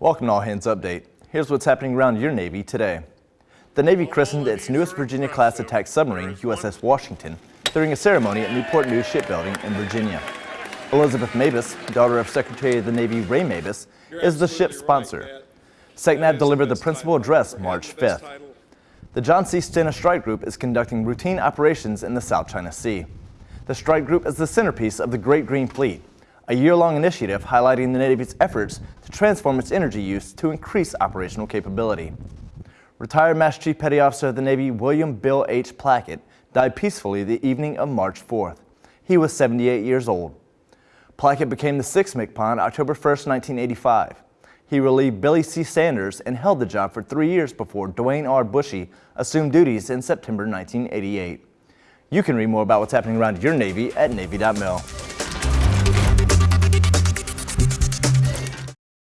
Welcome to All Hands Update. Here's what's happening around your Navy today. The Navy christened its newest Virginia-class attack submarine, USS Washington, during a ceremony at Newport News Shipbuilding in Virginia. Elizabeth Mabus, daughter of Secretary of the Navy Ray Mabus, is the ship's sponsor. SECNAV delivered the principal address March 5th. The John C. Stennis Strike Group is conducting routine operations in the South China Sea. The strike group is the centerpiece of the Great Green Fleet, a year-long initiative highlighting the Navy's efforts to transform its energy use to increase operational capability. Retired Master Chief Petty Officer of the Navy William Bill H. Plackett died peacefully the evening of March 4th. He was 78 years old. Plackett became the 6th MCPON October 1, 1985. He relieved Billy C. Sanders and held the job for three years before Duane R. Bushey assumed duties in September 1988. You can read more about what's happening around your Navy at Navy.mil.